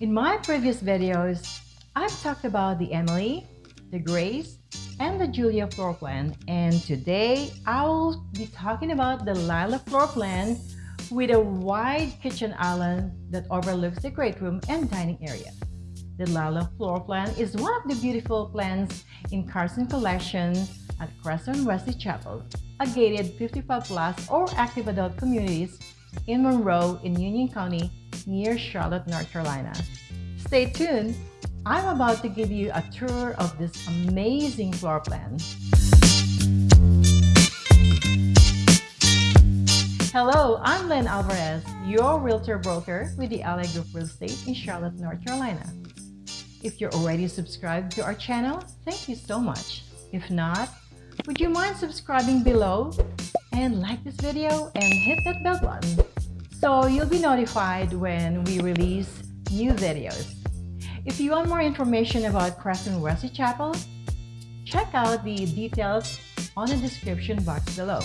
In my previous videos, I've talked about the Emily, the Grace, and the Julia floor plan and today I'll be talking about the Lila floor plan with a wide kitchen island that overlooks the great room and dining area. The Lila floor plan is one of the beautiful plans in Carson Collection at Crescent Wesley Chapel, a gated 55 plus or active adult communities in Monroe in Union County near Charlotte, North Carolina. Stay tuned I'm about to give you a tour of this amazing floor plan. Hello, I'm Len Alvarez, your realtor broker with the Ally Group Real Estate in Charlotte, North Carolina. If you're already subscribed to our channel, thank you so much. If not, would you mind subscribing below and like this video and hit that bell button so you'll be notified when we release new videos. If you want more information about Crescent Wesley Chapel, check out the details on the description box below.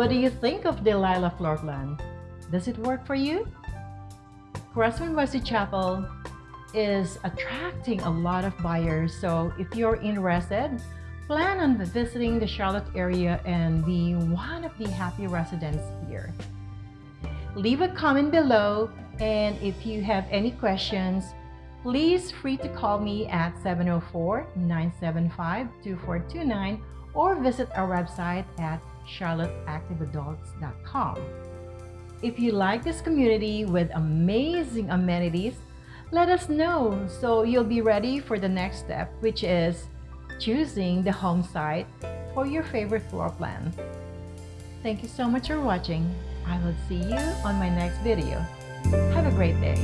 What do you think of the Lila floor plan? Does it work for you? Crescent Wesley Chapel is attracting a lot of buyers, so if you're interested, plan on visiting the Charlotte area and be one of the happy residents here. Leave a comment below and if you have any questions, please free to call me at 704-975-2429 or visit our website at charlotteactiveadults.com. If you like this community with amazing amenities, let us know so you'll be ready for the next step, which is choosing the home site for your favorite floor plan. Thank you so much for watching. I will see you on my next video. Have a great day.